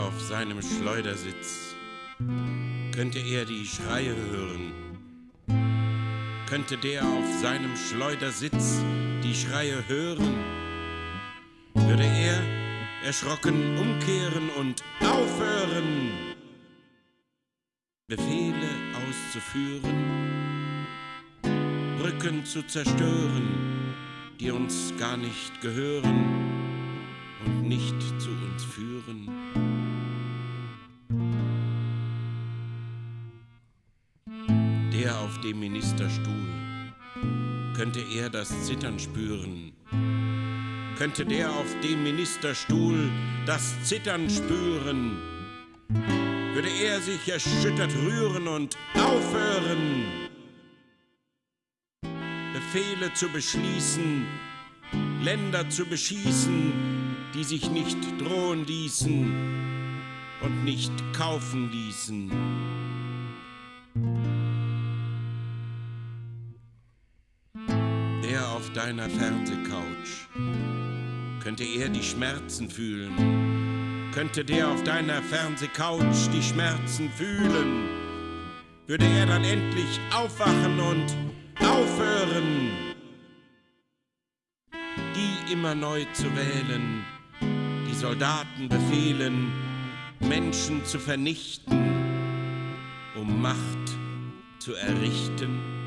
auf seinem Schleudersitz, könnte er die Schreie hören, könnte der auf seinem Schleudersitz die Schreie hören, würde er erschrocken umkehren und aufhören, Befehle auszuführen, Brücken zu zerstören, die uns gar nicht gehören und nicht zu uns führen. Der auf dem Ministerstuhl, könnte er das Zittern spüren, könnte der auf dem Ministerstuhl das Zittern spüren, würde er sich erschüttert rühren und aufhören, Befehle zu beschließen, Länder zu beschießen, die sich nicht drohen ließen und nicht kaufen ließen. Auf deiner Fernsehcouch, könnte er die Schmerzen fühlen, könnte der auf deiner Fernsehcouch die Schmerzen fühlen, würde er dann endlich aufwachen und aufhören, die immer neu zu wählen, die Soldaten befehlen, Menschen zu vernichten, um Macht zu errichten.